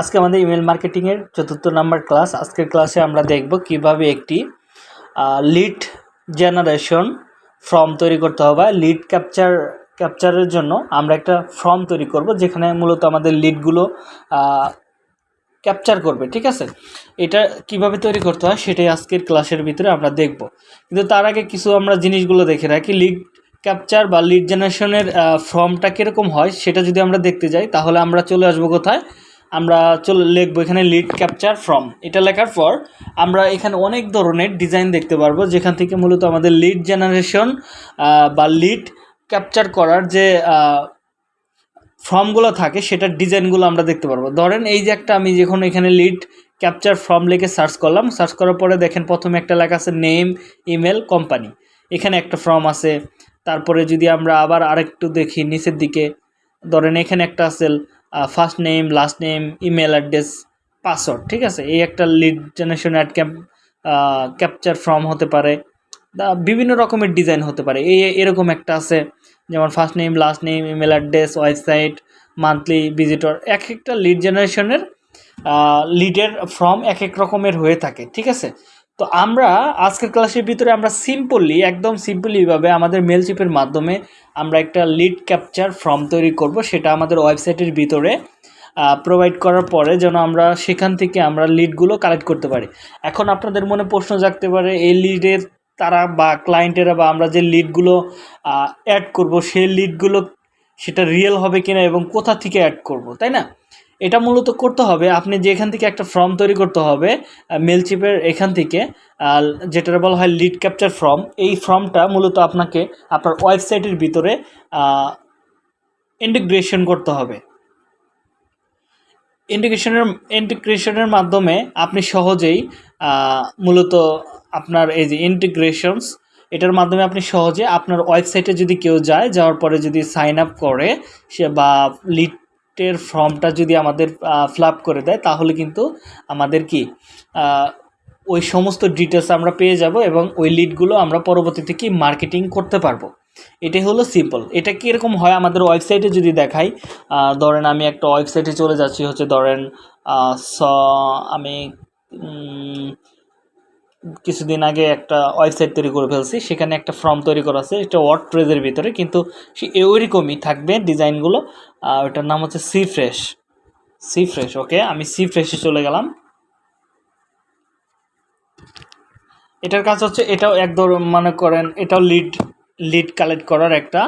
আজকে আমাদের ইমেল মার্কেটিংয়ের চতুর্থ নাম্বার ক্লাস। আজকের ক্লাসে আমরা দেখব কীভাবে একটি লিড জেনারেশন ফর্ম তৈরি করতে হবে লিড ক্যাপচার ক্যাপচারের জন্য আমরা একটা ফর্ম তৈরি করব, যেখানে মূলত আমাদের লিডগুলো ক্যাপচার করবে, ঠিক আছে? এটা কীভাবে তৈরি করতে হয় সেটাই আজকের ক্লাসের ভিতরে আমরা দেখব। কিন্তু তার আগে কিছু আমরা জিনিসগুলো দেখে রাখি। লিড ক্যাপচার বা লিড জেনারেশনের ফর্মটা কীরকম হয় সেটা যদি আমরা দেখতে যাই, তাহলে আমরা চলে আসব কোথায়? আমরা চলে লিখব এখানে লিড ক্যাপচার ফ্রম এটা লেখার পর আমরা এখানে অনেক ধরনের ডিজাইন দেখতে পারব, যেখান থেকে মূলত আমাদের লিড জেনারেশন বা লিড ক্যাপচার করার যে ফর্মগুলো থাকে, সেটার ডিজাইনগুলো আমরা দেখতে পারব। ধরেন এই যে একটা আমি যখন এখানে লিড ক্যাপচার ফর্ম লিখে সার্চ করলাম সার্চ করার পরে দেখেন প্রথমে একটা লেখা আছে নেম ইমেল কোম্পানি এখানে একটা ফর্ম আছে, তারপরে যদি আমরা আবার আরেকটু দেখি, নিচের দিকে, ধরেন এখানে একটা আছে first name last name email address password ঠিক আছে? এই একটা lead generation ad cap capture form হতে পারে বিভিন্ন রকমের ডিজাইন হতে পারে। এই এরকম একটা আছে, যেমন first name last name email address website monthly visitor এক একটা লিড জেনারেশনের লিডের ফর্ম এক এক রকমের হয়ে থাকে, ঠিক আছে? তো আমরা আজকের ক্লাসের ভিতরে আমরা সিম্পলি একদম সিম্পলিভাবে আমাদের মেলচিপের মাধ্যমে আমরা একটা লিড ক্যাপচার ফর্ম তৈরি করব। সেটা আমাদের ওয়েবসাইটের ভিতরে প্রোভাইড করার পরে যেন আমরা সেখান থেকে আমরা লিডগুলো কালেক্ট করতে পারি। এখন আপনাদের মনে প্রশ্ন জাগতে পারে, এই লিডের তারা বা ক্লায়েন্টেরা বা আমরা যে লিডগুলো অ্যাড করব, সেই লিডগুলো সেটা রিয়েল হবে কিনা এবং কোথা থেকে অ্যাড করব, তাই না? এটা মূলত করতে হবে, আপনি যে এখান থেকে একটা ফর্ম তৈরি করতে হবে মেলচিপের এখান থেকে যেটা বলা হয় লিড ক্যাপচার ফর্ম এই ফর্মটা মূলত আপনাকে আপনার ওয়েবসাইটের ভিতরে ইন্টিগ্রেশন করতে হবে। ইন্টিগ্রেশনের ইন্টিগ্রেশনের মাধ্যমে আপনি সহজেই মূলত আপনার এই যে ইন্টিগ্রেশনস এটার মাধ্যমে আপনি সহজে আপনার ওয়েবসাইটে যদি কেউ যায়, যাওয়ার পরে যদি সাইন আপ করে, সে বা লিড টের ফর্মটা যদি আমাদের ফ্লাপ করে দেয়, তাহলে কিন্তু আমাদের কি ওই সমস্ত ডিটেলস আমরা পেয়ে যাব এবং ওই লিডগুলো আমরা পরবর্তীতে কি মার্কেটিং করতে পারব। এটাই হলো সিম্পল এটা কীরকম হয় আমাদের ওয়েবসাইটে যদি দেখাই ধরেন আমি একটা ওয়েবসাইটে চলে যাচ্ছি, হচ্ছে ধরেন স, আমি কিছুদিন আগে একটা ওয়েবসাইট তৈরি করে ফেলছি, সেখানে একটা ফর্ম তৈরি করা আছে, এটা ওয়ার্ড প্রেজের ভিতরে, কিন্তু সে ওইরকমই থাকবে ডিজাইনগুলো। আর ওটার নাম হচ্ছে sea fresh sea fresh okay আমি সি ফ্রেশে চলে গেলাম। এটার কাজ হচ্ছে, এটাও এক ধর মনে করেন, এটাও লিড লিড কালেক্ট করার একটা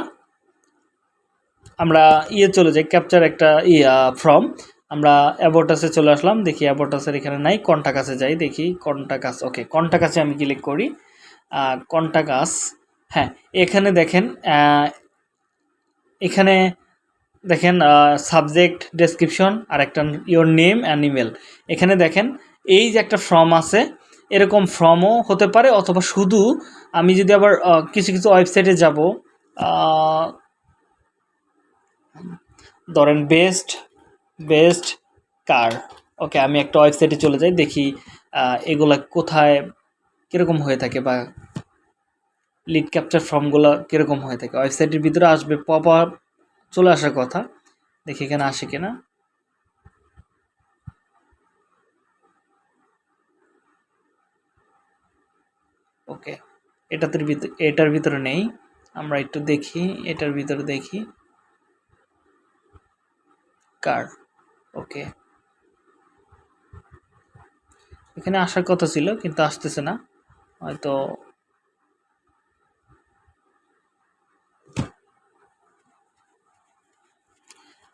আমরা ইয়ে চলে যাই ক্যাপচার একটা ইয়া ফর্ম আমরা অ্যাবোটাসে চলে আসলাম, দেখি অ্যাবোটাসের এখানে নাই কন্টাকাসে যাই, দেখি কন্টাকাস ওকে কন্টাকাসে আমি ক্লিক করি? কন্টাকাস হ্যাঁ এখানে দেখেন এখানে দেখেন সাবজেক্ট ডেসক্রিপশন আর একটা ইওর নেম অ্যান্ড ইমেল এখানে দেখেন, এই যে একটা ফর্ম আছে, এরকম ফর্মও হতে পারে, অথবা শুধু আমি যদি আবার কিছু কিছু ওয়েবসাইটে যাব ধরেন বেস্ট বেস্ট কার। ওকে, আমি একটা ওয়েবসাইটে চলে যাই, দেখি এগুলা কোথায় কীরকম হয়ে থাকে বা লিড ক্যাপচার ফর্মগুলো কীরকম হয়ে থাকে। ওয়েবসাইটের ভিতরে আসবে পপ আপ চলে আসার কথা। দেখি এখানে আসে কিনা। ওকে এটাতে ভিতরে এটার ভিতরে নেই। আমরা একটু দেখি, এটার ভিতরে দেখি। কার? ওকে এখানে আসার কথা ছিল, কিন্তু আসতেছে না। হয়তো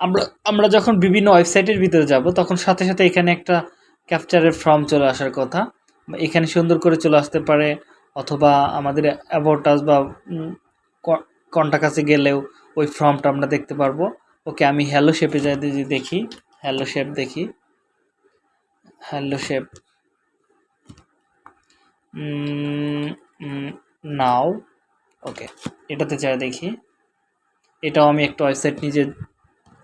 আমরা আমরা যখন বিভিন্ন ওয়েবসাইটের ভিতরে যাব, তখন সাথে সাথে এখানে একটা ক্যাপচারের ফর্ম চলে আসার কথা। এখানে সুন্দর করে চলে আসতে পারে, অথবা আমাদের অ্যাবোটাস বা কন্টাকাসে গেলেও ওই ফর্মটা আমরা দেখতে পারব। ওকে আমি হ্যালো শেপে যাই দেখি। হ্যালো শেপ দেখি। Hello shape now. ওকে, এটাতে যাই দেখি। এটাও আমি একটা ওয়েবসাইট নিজে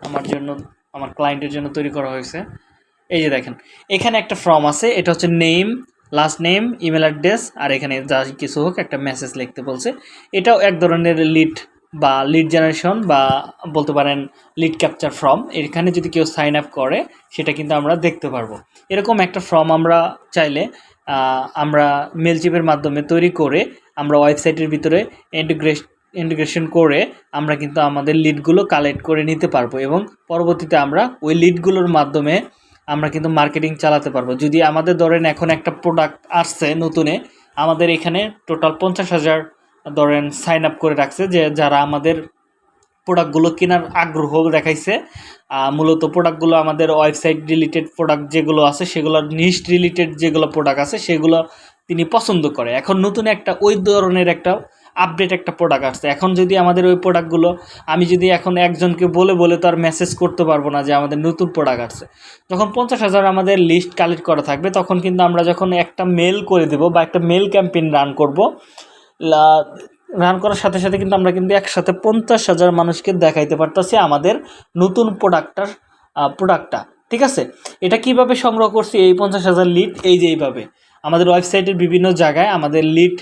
আমার জন্য, আমার ক্লায়েন্টের জন্য তৈরি করা হয়েছে। এই যে দেখেন, এখানে একটা ফর্ম আছে, এটা হচ্ছে name last name email address আর এখানে যা কিছু হোক একটা মেসেজ লিখতে বলছে। এটাও এক ধরনের লিড বা লিড জেনারেশন বা বলতে পারেন লিড ক্যাপচার ফর্ম এখানে যদি কেউ সাইন আপ করে, সেটা কিন্তু আমরা দেখতে পারব। এরকম একটা ফর্ম আমরা চাইলে আমরা মেলচিপের মাধ্যমে তৈরি করে, আমরা ওয়েবসাইটের ভিতরে ইন্টিগ্রেশন ইন্টিগ্রেশন করে আমরা কিন্তু আমাদের লিডগুলো কালেক্ট করে নিতে পারব এবং পরবর্তীতে আমরা ওই লিডগুলোর মাধ্যমে আমরা কিন্তু মার্কেটিং চালাতে পারব। যদি আমাদের ধরেন এখন একটা প্রোডাক্ট আসছে নতুনে, আমাদের এখানে টোটাল পঞ্চাশ হাজার ধরেন সাইন আপ করে রাখছে যে যারা আমাদের প্রোডাক্টগুলো কেনার আগ্রহ দেখাইছে মূলত প্রোডাক্টগুলো আমাদের ওয়েবসাইট রিলেটেড প্রোডাক্ট যেগুলো আছে, সেগুলোর নিস্ট রিলেটেড যেগুলো প্রোডাক্ট আছে, সেগুলো তিনি পছন্দ করে। এখন নতুন একটা, ওই ধরনের একটা আপডেট একটা প্রোডাক্ট আসছে। এখন যদি আমাদের ওই প্রোডাক্টগুলো আমি যদি এখন একজনকে বলে বলে তো আর মেসেজ করতে পারব না যে আমাদের নতুন প্রোডাক্ট আসছে। যখন পঞ্চাশ হাজার আমাদের লিস্ট কালেক্ট করা থাকবে, তখন কিন্তু আমরা যখন একটা মেল করে দেব বা একটা মেল ক্যাম্পেইন রান করব রান করার সাথে সাথে কিন্তু আমরা কিন্তু একসাথে পঞ্চাশ হাজার মানুষকে দেখাইতে পারতেছি আমাদের নতুন প্রোডাক্টটার প্রোডাক্টটা ঠিক আছে? এটা কীভাবে সংগ্রহ করছি? এই পঞ্চাশ হাজার লিড এই যে এইভাবে। আমাদের ওয়েবসাইটের বিভিন্ন জায়গায় আমাদের লিড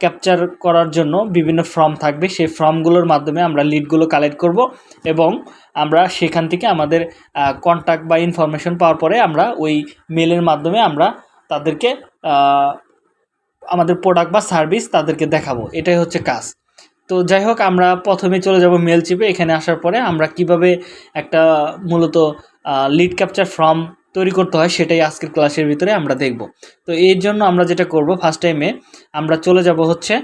ক্যাপচার করার জন্য বিভিন্ন ফর্ম থাকবে। সেই ফর্মগুলোর মাধ্যমে আমরা লিডগুলো কালেক্ট করব এবং আমরা সেখান থেকে আমাদের কন্ট্যাক্ট বা ইনফরমেশন পাওয়ার পরে আমরা ওই মেলের মাধ্যমে আমরা তাদেরকে আমাদের প্রোডাক্ট বা সার্ভিস তাদেরকে দেখাবো। এটাই হচ্ছে কাজ। তো যাই হোক, আমরা প্রথমে চলে যাব মেল চিপে এখানে আসার পরে আমরা কীভাবে একটা মূলত লিড ক্যাপচার ফর্ম তৈরি করতে হয় সেটাই আজকের ক্লাসের ভিতরে আমরা দেখব। তো এর জন্য আমরা যেটা করব ফার্স্ট টাইমে আমরা চলে যাব হচ্ছে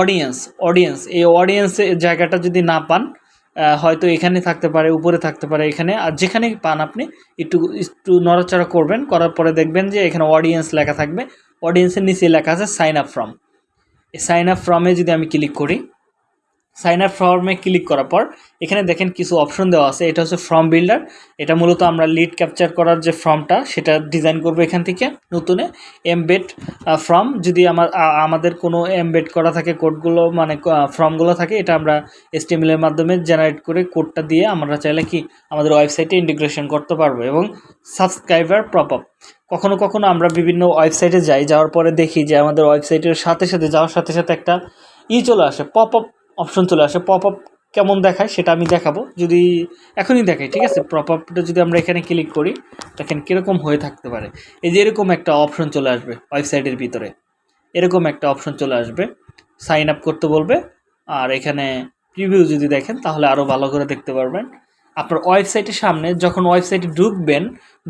অডিয়েন্স অডিয়েন্স এই অডিয়েন্সের জায়গাটা যদি না পান হয়তো এখানে থাকতে পারে, উপরে থাকতে পারে, এখানে। আর যেখানে পান আপনি, একটু একটু নড়াচড়া করবেন। করার পরে দেখবেন যে এখানে অডিয়েন্স লেখা থাকবে। অডিয়েন্সের নিচে লেখা আছে সাইন আপ ফর্ম এই সাইন আপ ফর্মে যদি আমি ক্লিক করি সাইন আপ ফর্মে ক্লিক করার পর, এখানে দেখেন কিছু অপশন দেওয়া আছে। এটা হচ্ছে ফর্ম বিল্ডার এটা মূলত আমরা লিড ক্যাপচার করার যে ফর্মটা সেটা ডিজাইন করব এখান থেকে নতুনে। এমবেড ফর্ম যদি আমার আমাদের কোনো এমবেড করা থাকে কোডগুলো মানে ফর্মগুলো থাকে, এটা আমরা এসটিএমএল এর মাধ্যমে জেনারেট করে কোডটা দিয়ে আমরা চাইলে কি আমাদের ওয়েবসাইটে ইন্টিগ্রেশন করতে পারব এবং সাবস্ক্রাইবার প্রপ আপ কখনো কখনো আমরা বিভিন্ন ওয়েবসাইটে যাই, যাওয়ার পরে দেখি যে আমাদের ওয়েবসাইটের সাথে সাথে, যাওয়ার সাথে সাথে একটা ই চলে আসে পপ আপ অপশন চলে আসে পপ আপ কেমন দেখায় সেটা আমি দেখাবো। যদি এখনই দেখাই, ঠিক আছে? পপ আপটা যদি আমরা এখানে ক্লিক করি, দেখেন কীরকম হয়ে থাকতে পারে। এই যে এরকম একটা অপশন চলে আসবে ওয়েবসাইটের ভিতরে। এরকম একটা অপশন চলে আসবে সাইন আপ করতে বলবে। আর এখানে প্রিভিউ যদি দেখেন, তাহলে আরও ভালো করে দেখতে পারবেন। আপনার ওয়েবসাইটের সামনে যখন ওয়েবসাইটে ঢুকবেন,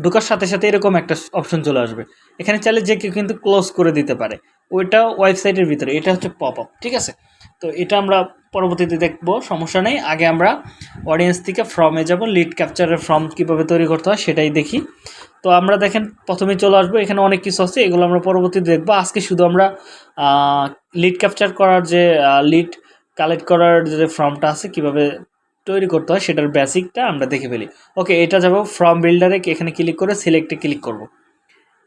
ঢোকার সাথে সাথে এরকম একটা অপশন চলে আসবে। এখানে চাইলে যে কেউ কিন্তু ক্লোজ করে দিতে পারে। ওইটা ওয়েবসাইটের ভিতরে, এটা হচ্ছে পপ আপ ঠিক আছে? তো এটা আমরা পরবর্তীতে দেখব, সমস্যা নেই। আগে আমরা অডিয়েন্স থেকে ফর্মে যাব লিড ক্যাপচারের ফর্ম কীভাবে তৈরি করতে হয় সেটাই দেখি। তো আমরা দেখেন প্রথমে চলে আসব। এখানে অনেক কিছু আছে, এগুলো আমরা পরবর্তীতে দেখব। আজকে শুধু আমরা লিড ক্যাপচার করার যে লিড কালেক্ট করার যে ফর্মটা আছে, কীভাবে তৈরি করতে হয়, সেটার বেসিকটা আমরা দেখে ফেলি। ওকে এটা যাব ফর্ম বিল্ডারে এখানে ক্লিক করে সিলেক্টে ক্লিক করব।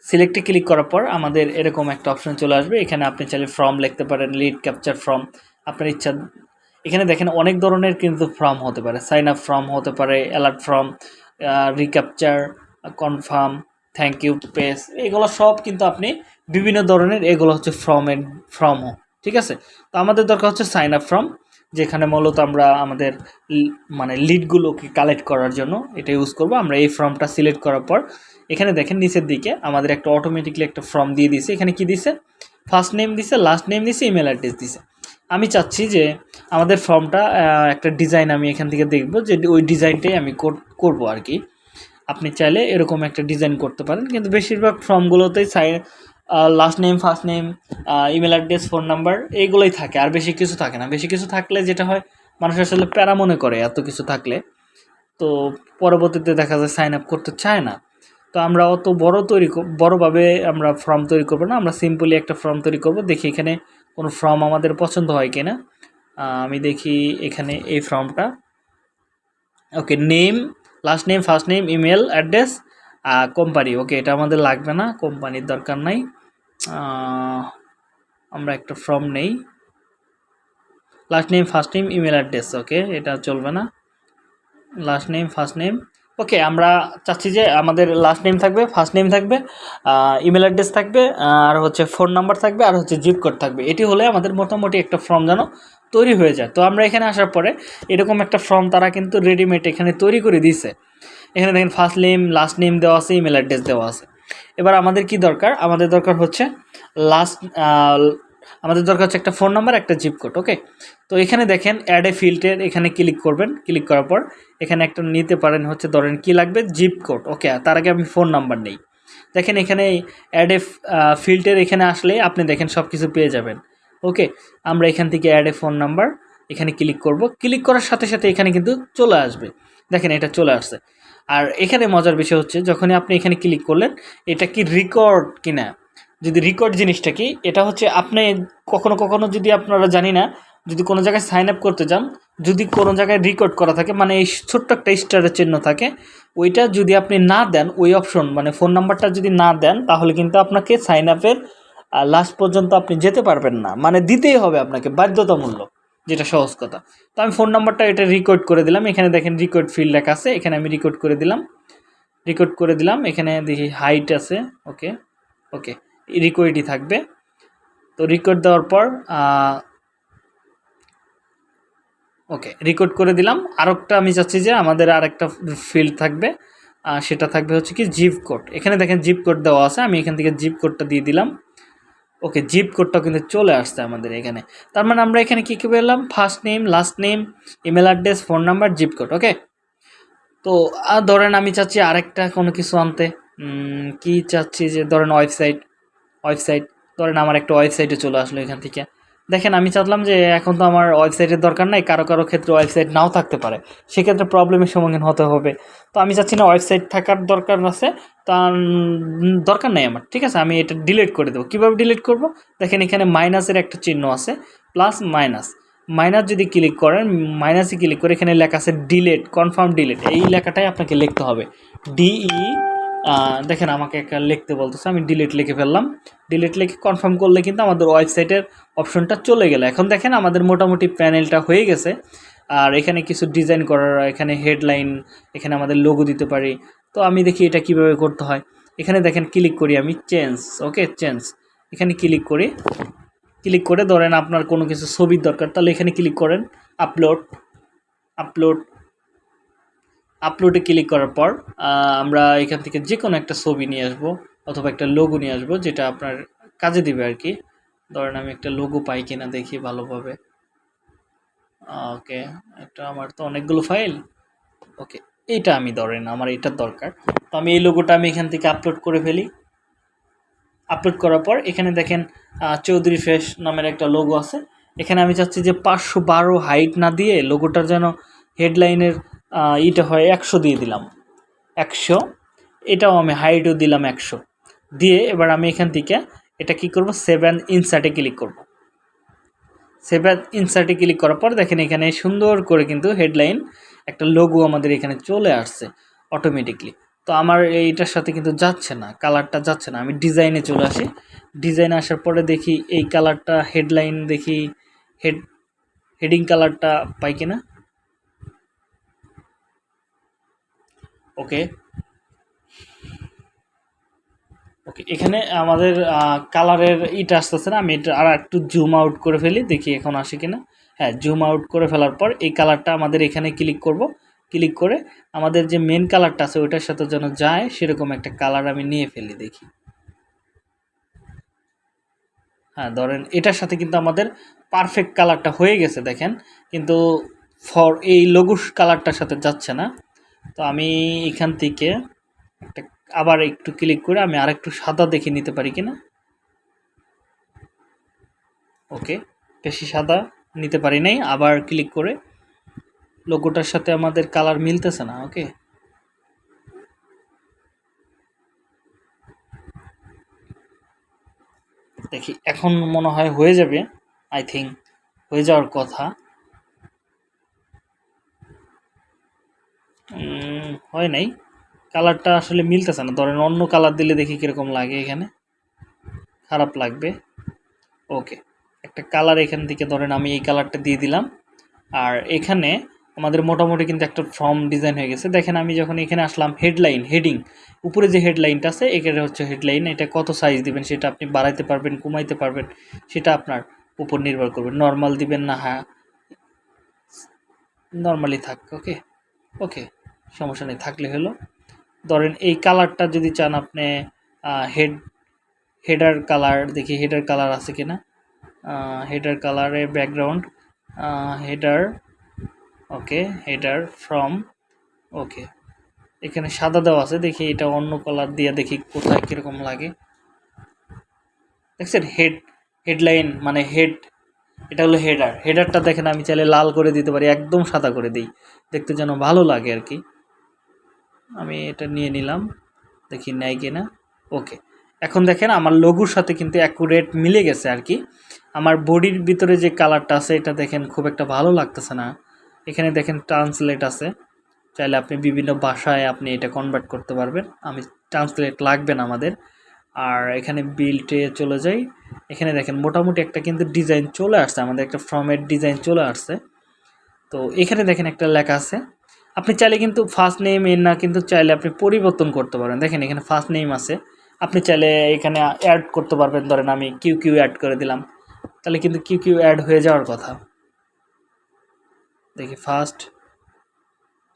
সিলেক্টে ক্লিক করার পর আমাদের এরকম একটা অপশন চলে আসবে। এখানে আপনি চাইলে ফর্ম লিখতে পারেন লিড ক্যাপচার ফর্ম আপনার ইচ্ছা এখানে দেখেন অনেক ধরনের কিন্তু ফর্ম হতে পারে। সাইন আপ ফর্ম হতে পারে alert form recaptcha confirm thank you page এগুলো সব কিন্তু আপনি বিভিন্ন ধরনের এগুলো হচ্ছে ফর্মের ফর্ম ঠিক আছে? তো আমাদের দরকার হচ্ছে সাইন আপ ফর্ম যেখানে মূলত আমরা আমাদের মানে লিডগুলোকে কালেক্ট করার জন্য এটা ইউজ করব। আমরা এই ফর্মটা সিলেক্ট করার পর, এখানে দেখেন নিচের দিকে আমাদের একটা অটোমেটিকলি একটা ফর্ম দিয়ে দিছে এখানে কি দিছে ফার্স্ট নেম দিছে লাস্ট নেম দিছে ইমেল অ্যাড্রেস দিছে আমি চাচ্ছি যে আমাদের ফর্মটা একটা ডিজাইন আমি এখান থেকে দেখব যে ওই ডিজাইনটাই আমি কর- করব আর কি। আপনি চাইলে এরকম একটা ডিজাইন করতে পারেন, কিন্তু বেশিরভাগ ফর্মগুলোতেই সাই last name first name email address phone number এইগুলোই থাকে। আর বেশি কিছু থাকে না। বেশি কিছু থাকলে যেটা হয় মানুষ আসলে প্যারা মনে করে এত কিছু থাকলে। তো পরবর্তীতে দেখা যায় সাইন আপ করতে চায় না। তো আমরা অত বড় তৈরি বড়ভাবে আমরা ফর্ম তৈরি করব না। আমরা সিম্পলি একটা ফর্ম তৈরি করব। দেখি এখানে কোনো ফর্ম আমাদের পছন্দ হয় কিনা। আহ, আমি দেখি এখানে এই ফর্মটা okay name last name first name email address company okay এটা আমাদের লাগবে না। কোম্পানির দরকার নাই। আমরা একটা ফর্ম নেই। Last name first name email address okay এটা চলবে না। Last name first name okay আমরা চাচ্ছি যে আমাদের লাস্ট নেম থাকবে ফার্স্ট নেম থাকবে ইমেল অ্যাড্রেস থাকবে আর হচ্ছে ফোন নাম্বার থাকবে, আর হচ্ছে জিপ কোড থাকবে। এটি হলে আমাদের মোটামুটি একটা ফর্ম যেন তৈরি হয়ে যায়। তো আমরা এখানে আসার পরে এরকম একটা ফর্ম তারা কিন্তু রেডিমেড এখানে তৈরি করে দিয়েছে। এখানে দেখেন ফার্স্ট নেম লাস্ট নেম দেওয়া আছে ইমেল অ্যাড্রেস দেওয়া আছে। এবার আমাদের কি দরকার? আমাদের দরকার হচ্ছে লাস্ট আমাদের দরকার হচ্ছে একটা ফোন নাম্বার একটা জিপ কোড ওকে তো এখানে দেখেন অ্যাড এ ফিল্টের এখানে ক্লিক করবেন। ক্লিক করার পর এখানে একটা নিতে পারেন হচ্ছে ধরেন কি লাগবে? জিপ কোড ওকে তার আগে আমি ফোন নাম্বার নেই। দেখেন এখানে অ্যাড এ ফিল্টের এখানে আসলে আপনি দেখেন সব কিছু পেয়ে যাবেন ওকে আমরা এখান থেকে অ্যাড এ ফোন নাম্বার এখানে ক্লিক করব। ক্লিক করার সাথে সাথে এখানে কিন্তু চলে আসবে। দেখেন এটা চলে আসছে। আর এখানে মজার বিষয় হচ্ছে, যখনই আপনি এখানে ক্লিক করলেন, এটা কি রেকর্ড কিনা? যদি রেকর্ড জিনিসটা কি, এটা হচ্ছে আপনি কখনো কখনো যদি আপনারা জানি না, যদি কোনো জায়গায় সাইন আপ করতে যান, যদি কোনো জায়গায় রেকর্ড করা থাকে মানে এই ছোট্ট একটা স্টারের চিহ্ন থাকে, ওইটা যদি আপনি না দেন, ওই অপশন মানে ফোন নাম্বারটা যদি না দেন, তাহলে কিন্তু আপনাকে সাইন আপের লাস্ট পর্যন্ত আপনি যেতে পারবেন না। মানে দিতেই হবে আপনাকে, বাধ্যতামূলক। যেটা সহজ কথা। তো আমি ফোন নাম্বারটা এটা রেকর্ড করে দিলাম। এখানে দেখেন রেকর্ড ফিল্ড লেখা আছে। এখানে আমি রেকর্ড করে দিলাম। রেকর্ড করে দিলাম। এখানে দেখি হাইট আছে। ওকে ওকে রিকোয়েডই থাকবে। তো রেকর্ড দেওয়ার পর ওকে রেকর্ড করে দিলাম। আরেকটা আমি চাচ্ছি যে আমাদের আরেকটা ফিল্ড থাকবে। সেটা থাকবে হচ্ছে কি জিপ কোড এখানে দেখেন জিপ কোড দেওয়া আছে। আমি এখান থেকে জিপ কোডটা দিয়ে দিলাম। ওকে জিপ কোডটা কিন্তু চলে আসছে আমাদের এখানে। তার মানে আমরা এখানে কী কী পেলাম? First name last name email address phone number zip code okay তো, আর ধরেন আমি চাচ্ছি আরেকটা কোনো কিছু আনতে। কি চাচ্ছি যে ধরেন ওয়েবসাইট ওয়েবসাইট ধরেন আমার একটা ওয়েবসাইটে চলে আসলো এখান থেকে। দেখেন, আমি চাচ্লাম যে এখন তো আমার ওয়েবসাইটের দরকার নাই, কারও কারও ক্ষেত্রে ওয়েবসাইট নাও থাকতে পারে। সেক্ষেত্রে প্রবলেমের সম্মুখীন হতে হবে। তো আমি চাচ্ছি না ওয়েবসাইট থাকার দরকার আছে তা দরকার নাই আমার, ঠিক আছে? আমি এটা ডিলিট করে দেবো। কীভাবে ডিলিট করব? দেখেন, এখানে মাইনাসের একটা চিহ্ন আছে প্লাস মাইনাস মাইনাস যদি ক্লিক করেন মাইনাসে ক্লিক করে এখানে লেখা আছে ডিলেট কনফার্ম ডিলেট এই লেখাটাই আপনাকে লিখতে হবে। ডিই দেখেন আমাকে একটা লিখতে বলতেছে, আমি ডিলিট লিখে ফেললাম। ডিলিট লিখে কনফার্ম করলে কিন্তু আমাদের ওয়েবসাইটের অপশনটা চলে গেল। এখন দেখেন আমাদের মোটামুটি প্যানেলটা হয়ে গেছে। আর এখানে কিছু ডিজাইন করার, এখানে হেডলাইন এখানে আমাদের লোগো দিতে পারি। তো আমি দেখি এটা কীভাবে করতে হয়। এখানে দেখেন ক্লিক করি আমি চেঞ্জ ওকে চেঞ্জ এখানে ক্লিক করি। ক্লিক করে ধরেন আপনার কোনো কিছু ছবির দরকার, তাহলে এখানে ক্লিক করেন আপলোড আপলোড আপলোডে ক্লিক করার পর আমরা এখান থেকে যে কোনো একটা ছবি নিয়ে আসব অথবা একটা লোগো নিয়ে আসব, যেটা আপনার কাজে দিবে আর কি। ধরেন আমি একটা লোগো পাই কিনা দেখি ভালোভাবে। ওকে এটা আমার তো অনেকগুলো ফাইল ওকে এইটা আমি ধরেন, আমার এটার দরকার। তো আমি এই লোগোটা আমি এখান থেকে আপলোড করে ফেলি। আপলোড করার পর এখানে দেখেন চৌধুরী ফেস নামের একটা লোগো আছে। এখানে আমি চাচ্ছি যে পাঁচশো বারো হাইট না দিয়ে লোগোটার যেন হেডলাইনের ইটা হয় একশো দিয়ে দিলাম। একশো। এটাও আমি হাইটও দিলাম একশো। দিয়ে এবার আমি এখান থেকে এটা কি করব? সেভেন ইনসার্টে ক্লিক করব। সেভেন ইনসার্টে ক্লিক করার পর দেখেন এখানে সুন্দর করে কিন্তু হেডলাইন একটা লোগো আমাদের এখানে চলে আসছে অটোমেটিকলি তো আমার এইটার সাথে কিন্তু যাচ্ছে না কালারটা যাচ্ছে না। আমি ডিজাইনে চলে আসি। ডিজাইনে আসার পরে দেখি এই কালারটা হেডলাইন দেখি হেড হেডিং কালারটা পাই কিনা? ওকে। ওকে, এখানে আমাদের কালারের ইটা আসতেছে না, আমি এটা আর একটু জুম আউট করে ফেলি, দেখি এখন আসে কিনা। হ্যাঁ জুম আউট করে ফেলার পর এই কালারটা আমাদের এখানে ক্লিক করব। ক্লিক করে আমাদের যে মেন কালারটা আছে, ওইটার সাথে যেন যায়, সেরকম একটা কালার আমি নিয়ে ফেলি, দেখি। হ্যাঁ ধরেন এটার সাথে কিন্তু আমাদের পারফেক্ট কালারটা হয়ে গেছে, দেখেন। কিন্তু ফর এই লঘুস কালারটার সাথে যাচ্ছে না। তো আমি এখান থেকে আবার একটু ক্লিক করে আমি আর একটু সাদা দেখে নিতে পারি কিনা? ওকে বেশি সাদা নিতে পারি নাই, আবার ক্লিক করে লোগোটার সাথে আমাদের কালার মিলতেছে না ওকে দেখি, এখন মনে হয় হয়ে যাবে আই থিঙ্ক হয়ে যাওয়ার কথা। হয় নাই। কালারটা আসলে মিলতেছে না। ধরেন অন্য কালার দিলে দেখি কীরকম লাগে এখানে। খারাপ লাগবে। ওকে একটা কালার এখান থেকে ধরেন আমি এই কালারটা দিয়ে দিলাম। আর এখানে আমাদের মোটামুটি কিন্তু একটা ফর্ম ডিজাইন হয়ে গেছে। দেখেন আমি যখন এখানে আসলাম হেডলাইন হেডিং উপরে যে হেডলাইনটা আছে, এখানে হচ্ছে হেডলাইন এটা কত সাইজ দিবেন সেটা আপনি বাড়াইতে পারবেন, কমাইতে পারবেন, সেটা আপনার উপর নির্ভর করবে। নর্মাল দিবেন না হ্যাঁ। নর্মালি থাক ওকে ওকে সমস্যা নেই, থাকলে হলো। ধরেন এই কালারটা যদি চান আপনি হেড হেডার কালার দেখি হেডার কালার আছে কিনা। হেডার কালারের background header okay header from okay এখানে সাদা দেওয়া আছে, দেখি এটা অন্য কালার দিয়ে দেখি কোথায় কীরকম লাগে। দেখছেন? হেড হেডলাইন মানে হেড এটা হলো হেডার হেডারটা দেখেন, আমি চাইলে লাল করে দিতে পারি, একদম সাদা করে দিই। দেখতে যেন ভালো লাগে আর কি। আমি এটা নিয়ে নিলাম। দেখি নেয় কি না ওকে। এখন দেখেন আমার লঘুর সাথে কিন্তু অ্যাকুরেট মিলে গেছে আর কি। আমার বডির ভিতরে যে কালারটা আছে, এটা দেখেন খুব একটা ভালো লাগতেছে না। এখানে দেখেন ট্রান্সলেট আছে। চাইলে আপনি বিভিন্ন ভাষায় আপনি এটা কনভার্ট করতে পারবেন। আমি ট্রান্সলেট লাগবে না আমাদের। আর এখানে বিল্টে চলে যাই। এখানে দেখেন মোটামুটি একটা কিন্তু ডিজাইন চলে আসছে। আমাদের একটা ফর্মের ডিজাইন চলে আসছে। তো এখানে দেখেন একটা লেখা আছে। আপনি চাইলে কিন্তু ফার্স্ট নেম এর না কিন্তু চাইলে আপনি পরিবর্তন করতে পারেন। দেখেন এখানে ফার্স্ট নেম আছে। আপনি চাইলে এখানে অ্যাড করতে পারবেন। ধরেন আমি কিউ কিউ অ্যাড করে দিলাম। তাহলে কিন্তু কিউ কিউ অ্যাড হয়ে যাওয়ার কথা। দেখি first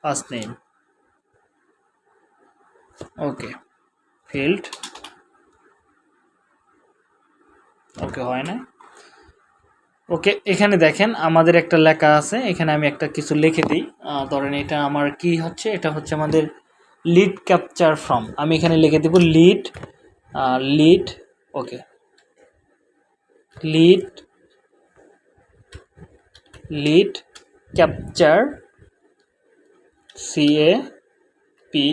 first name okay field okay হয় না ওকে, এখানে দেখেন আমাদের একটা লেখা আছে, এখানে আমি একটা কিছু লিখে দিই। ধরেন এটা আমার কি হচ্ছে? এটা হচ্ছে আমাদের লিড ক্যাপচার ফ্রম আমি এখানে লিখে দেব lead lead okay. Lead lead capture C A P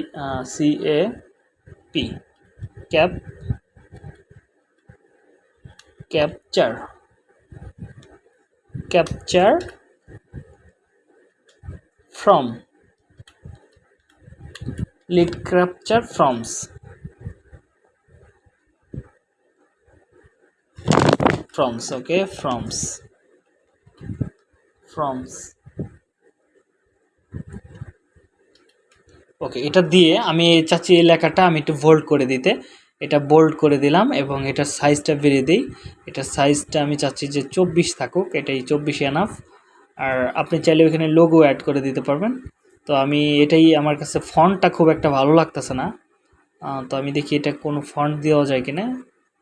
C A P cap capture capture from lead capture froms froms okay froms froms okay এটা দিয়ে আমি চাচ্ছি এই লেখাটা আমি একটু ভোল্ড করে দিতে এটা বোল্ড করে দিলাম এবং এটার সাইজটা বেরিয়ে দিই। এটার সাইজটা আমি চাচ্ছি যে চব্বিশ থাকুক, এটাই চব্বিশ এনাফ আর আপনি চাইলে ওখানে লোগো অ্যাড করে দিতে পারবেন। তো আমি এটাই আমার কাছে ফন্টটা খুব একটা ভালো লাগতেছে না। তো আমি দেখি এটা কোনো ফন্ট দেওয়া যায় কিনা।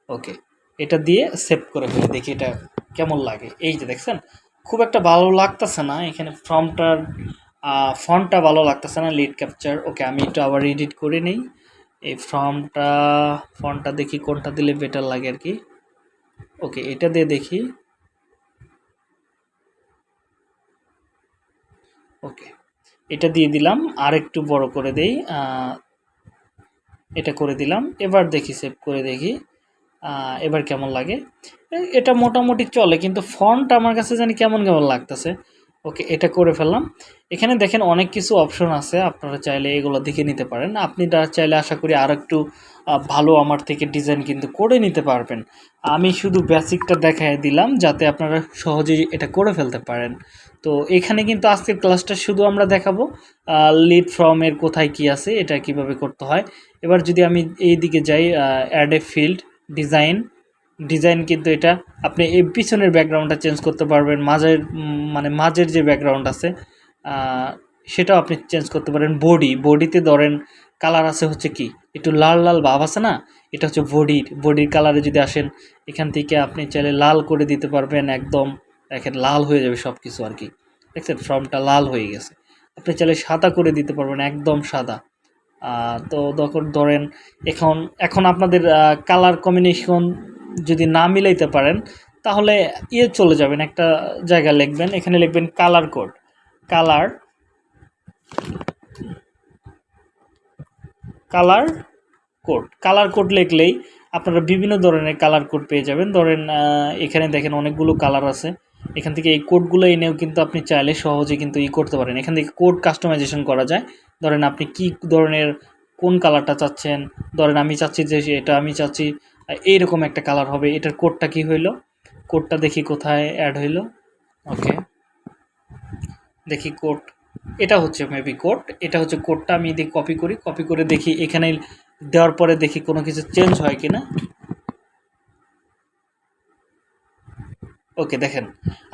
ওকে এটা দিয়ে সেভ করে ফেলি, দেখি এটা কেমন লাগে। এই যে দেখছেন, খুব একটা ভালো লাগতেছে না। এখানে ফর্মটার ফন্টটা ভালো লাগতেছে না লিড ক্যাপচার ওকে আমি একটু আবার এডিট করে নিই। এই ফর্মটা ফন্টটা দেখি কোনটা দিলে বেটার লাগে আর কি। ওকে এটা দিয়ে দেখি। ওকে এটা দিয়ে দিলাম আর একটু বড় করে দেই এটা করে দিলাম, এবার দেখি সেভ করে দেখি এবার কেমন লাগে। এটা মোটামুটি চলে, কিন্তু ফন্ট আমার কাছে জানি কেমন কেমন লাগতেছে। ওকে, এটা করে ফেললাম। এখানে দেখেন অনেক কিছু অপশন আছে, আপনারা চাইলে এগুলো দেখে নিতে পারেন। আপনি চাইলে আশা করি আর একটু ভালো আমার থেকে ডিজাইন কিন্তু করে নিতে পারবেন। আমি শুধু বেসিকটা দেখাই দিলাম, যাতে আপনারা সহজেই এটা করে ফেলতে পারেন। তো এখানে কিন্তু আজকের ক্লাসটা শুধু আমরা দেখাবো লিড ফর্মের কোথায় কি আছে, এটা কীভাবে করতে হয়। এবার যদি আমি এই দিকে যাই add a field design design কিন্তু এটা। আপনি এই পিছনের ব্যাকগ্রাউন্ডটা চেঞ্জ করতে পারবেন, মাঝের মানে মাঝের যে ব্যাকগ্রাউন্ড আছে সেটাও আপনি চেঞ্জ করতে পারেন। বডি, বডিতে ধরেন কালার আছে হচ্ছে কি? একটু লাল লাল ভাব আছে না? এটা হচ্ছে বডির বডির কালারে যদি আসেন, এখান থেকে আপনি চাইলে লাল করে দিতে পারবেন একদম। দেখেন লাল হয়ে যাবে সব কিছু আর কি। দেখছেন, ফর্মটা লাল হয়ে গেছে। আপনি চাইলে সাদা করে দিতে পারবেন, একদম সাদা। তো তখন ধরেন এখন এখন আপনাদের কালার কম্বিনেশন যদি না মিলাইতে পারেন, তাহলে ইয়ে চলে যাবেন, একটা জায়গা লিখবেন, এখানে লিখবেন colour code colour colour code colour code লিখলেই আপনারা বিভিন্ন ধরনের কালার কোড পেয়ে যাবেন। ধরেন এখানে দেখেন অনেকগুলো কালার আছে। এখান থেকে এই কোডগুলো এনেও কিন্তু আপনি চাইলে সহজে কিন্তু ই করতে পারেন। এখান থেকে কোড কাস্টমাইজেশন করা যায়। ধরেন, আপনি কি ধরনের কোন কালারটা চাচ্ছেন? ধরেন, আমি চাচ্ছি যে, এটা আমি চাচ্ছি এইরকম একটা কালার হবে। এটার কোডটা কি হইল? কোডটা দেখি কোথায় অ্যাড হইল। ওকে দেখি কোড এটা হচ্ছে মেবি কোড এটা হচ্ছে কোডটা আমি দেখি কপি করি। কপি করে দেখি এখানে দেওয়ার পরে দেখি কোনো কিছু চেঞ্জ হয় কিনা। ওকে দেখেন।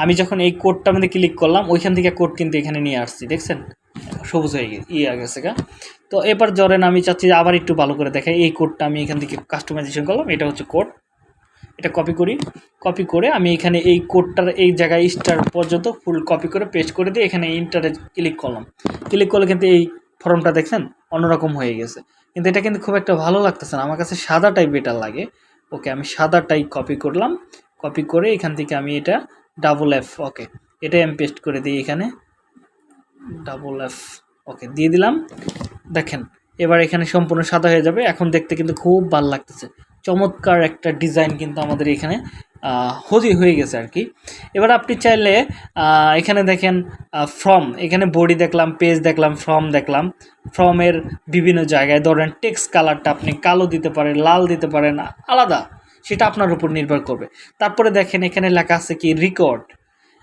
আমি যখন এই কোডটার মধ্যে ক্লিক করলাম, ওইখান থেকে কোড কিন্তু এখানে নিয়ে আসছি, দেখছেন? সবুজ হয়ে গেছে ইয়ে গেছে গা। তো এবার ধরেন আমি চাচ্ছি যে আবার একটু ভালো করে দেখাই এই কোডটা আমি এখান থেকে কাস্টমাইজেশন করলাম। এটা হচ্ছে কোড এটা কপি করি। কপি করে আমি এখানে এই কোডটার এই জায়গায় স্টার পর্যন্ত ফুল কপি করে পেস্ট করে দিয়ে এখানে ইন্টারে ক্লিক করলাম। ক্লিক করলে কিন্তু এই ফর্মটা দেখছেন? অন্যরকম হয়ে গেছে। কিন্তু এটা কিন্তু খুব একটা ভালো লাগতেছে না। আমার কাছে সাদা টাইপ বেটার লাগে। ওকে আমি সাদা টাইপ কপি করলাম। কপি করে এখান থেকে আমি এটা ডাবল এফ ওকে এটাই আমি পেস্ট করে দিই এখানে। ডাবল এফ ওকে দিয়ে দিলাম। দেখেন, এবার এখানে সম্পূর্ণ সাদা হয়ে যাবে। এখন দেখতে কিন্তু খুব ভালো লাগতেছে। চমৎকার একটা ডিজাইন কিন্তু আমাদের এখানে হজি হয়ে গেছে আর কি। এবার আপনি চাইলে এখানে দেখেন ফর্ম এখানে বডি দেখলাম পেজ দেখলাম ফর্ম দেখলাম। ফর্মের বিভিন্ন জায়গায় ধরেন টেক্সট কালারটা আপনি কালো দিতে পারেন, লাল দিতে পারেন, আলাদা। সেটা আপনার উপর নির্ভর করবে। তারপরে দেখেন, এখানে লেখা আছে কি রেকর্ড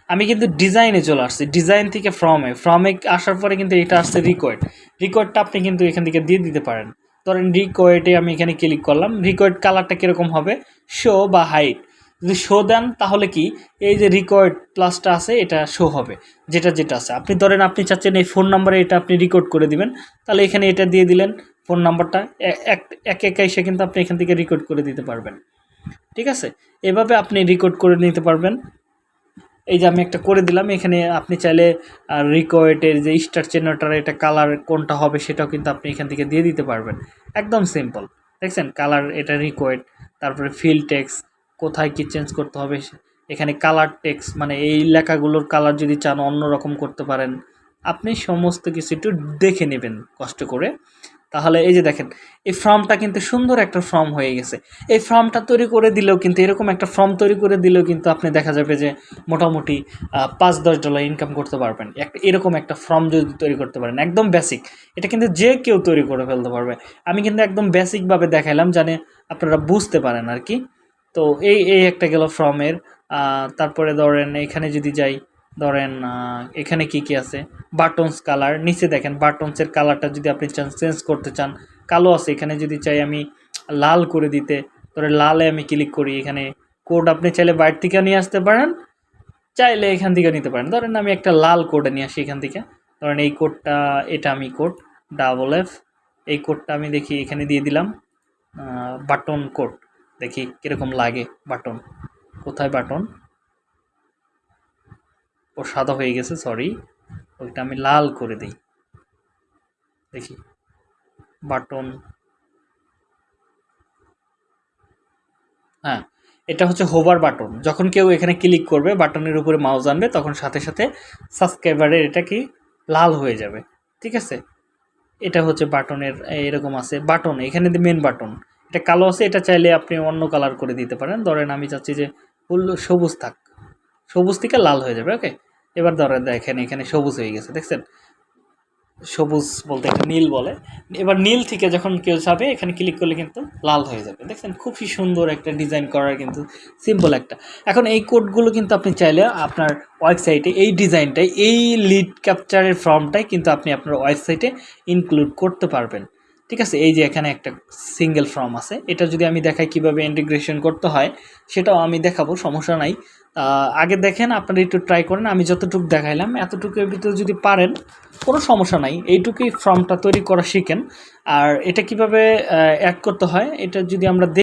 আমি কিন্তু ডিজাইনে চলে আসছি, ডিজাইন থেকে ফ্রমে ফ্রমে আসার পরে কিন্তু এটা আসছে রিকোয়েড রিকোয়েডটা আপনি কিন্তু এখান থেকে দিয়ে দিতে পারেন। ধরেন রিকোয়েডে আমি এখানে ক্লিক করলাম রিকোয়েড কালারটা কীরকম হবে? শো বা হাইট যদি শো দেন, তাহলে কি? এই যে রিকোয়েড প্লাসটা আছে, এটা শো হবে, যেটা যেটা আছে। আপনি ধরেন আপনি চাচ্ছেন এই ফোন নাম্বারে এটা আপনি রেকর্ড করে দিবেন, তাহলে এখানে এটা দিয়ে দিলেন ফোন নাম্বারটা এক, একা এসে কিন্তু আপনি এখান থেকে রেকর্ড করে দিতে পারবেন। ঠিক আছে? এভাবে আপনি রেকর্ড করে নিতে পারবেন। এই যে আমি একটা করে দিলাম, এখানে আপনি চাইলে রিকোয়েটের যে স্টার চেনাটার এটা কালার কোনটা হবে সেটাও কিন্তু আপনি এখান থেকে দিয়ে দিতে পারবেন। একদম সিম্পল দেখছেন? কালার এটা রিকোয়েট তারপরে ফিল টেক্স কোথায় কি চেঞ্জ করতে হবে, এখানে কালার টেক্স মানে এই লেখাগুলোর কালার যদি চান অন্য রকম করতে পারেন, আপনি সমস্ত কিছু একটু দেখে নেবেন, কষ্ট করে। তাহলে এই যে দেখেন, এই ফর্মটা কিন্তু সুন্দর একটা ফর্ম হয়ে গেছে। এই ফর্মটা তৈরি করে দিলেও কিন্তু, এরকম একটা ফর্ম তৈরি করে দিলেও কিন্তু আপনি দেখা যাবে যে মোটামুটি পাঁচ, দশ ডলার ইনকাম করতে পারবেন। একটা এরকম একটা ফর্ম যদি তৈরি করতে পারেন, একদম বেসিক এটা কিন্তু যে কেউ তৈরি করে ফেলতে পারবে। আমি কিন্তু একদম বেসিকভাবে দেখাইলাম জানে আপনারা বুঝতে পারেন আর কি। তো এই এই একটা গেল ফর্মের তারপরে ধরেন এখানে যদি যাই ধরেন এখানে কি কি আছে? বাটনস কালার নিচে দেখেন বাটনসের কালারটা যদি আপনি চান চেঞ্জ করতে চান, কালো আছে, এখানে যদি চাই আমি লাল করে দিতে ধরে লালে আমি ক্লিক করি, এখানে কোড আপনি চাইলে বাইরে থেকে নিয়ে আসতে পারেন, চাইলে এখান থেকে নিতে পারেন। ধরেন আমি একটা লাল কোডে নিয়ে আসি এখান থেকে। ধরেন এই কোডটা এটা আমি কোড ডাবল এফ এই কোডটা আমি দেখি, এখানে দিয়ে দিলাম বাটন কোড দেখি কীরকম লাগে বাটন কোথায় বাটন ও সাদা হয়ে গেছে সরি ওইটা আমি লাল করে দিই। দেখি। বাটন। হ্যাঁ এটা হচ্ছে হোভার বাটন যখন কেউ এখানে ক্লিক করবে, বাটনের উপরে মাউস আনবে, তখন সাথে সাথে সাবস্ক্রাইবারের এটা কি লাল হয়ে যাবে। ঠিক আছে? এটা হচ্ছে বাটনের, এরকম আছে। বাটন, এখানে মেন বাটন এটা কালো আছে, এটা চাইলে আপনি অন্য কালার করে দিতে পারেন। ধরেন আমি চাচ্ছি যে ফুল সবুজ থাক। সবুজ থেকে লাল হয়ে যাবে ওকে এবার ধরেন দেখেন, এখানে সবুজ হয়ে গেছে, দেখছেন? সবুজ বলতে একটা নীল বলে। এবার নীল থেকে যখন কেউ যাবে, এখানে ক্লিক করলে কিন্তু লাল হয়ে যাবে। দেখছেন? খুবই সুন্দর একটা ডিজাইন করার কিন্তু সিম্পল একটা। এখন এই কোডগুলো কিন্তু আপনি চাইলে আপনার ওয়েবসাইটে এই ডিজাইনটাই এই লিড ক্যাপচারের ফর্মটাই কিন্তু আপনি আপনার ওয়েবসাইটে ইনক্লুড করতে পারবেন। ঠিক আছে? এই যে এখানে একটা সিঙ্গেল ফর্ম আছে। এটা যদি আমি দেখাই কীভাবে ইন্টিগ্রেশন করতে হয়, সেটাও আমি দেখাবো, সমস্যা নাই। আগে দেখেন, আপনারা একটু ট্রাই করেন, আমি যতটুকু দেখাইলাম, এতটুকুর ভিতরে যদি পারেন, কোনো সমস্যা নাই। এইটুকুই ফর্মটা তৈরি করা শিখেন। আর এটা কীভাবে অ্যাড করতে হয়, এটা যদি আমরা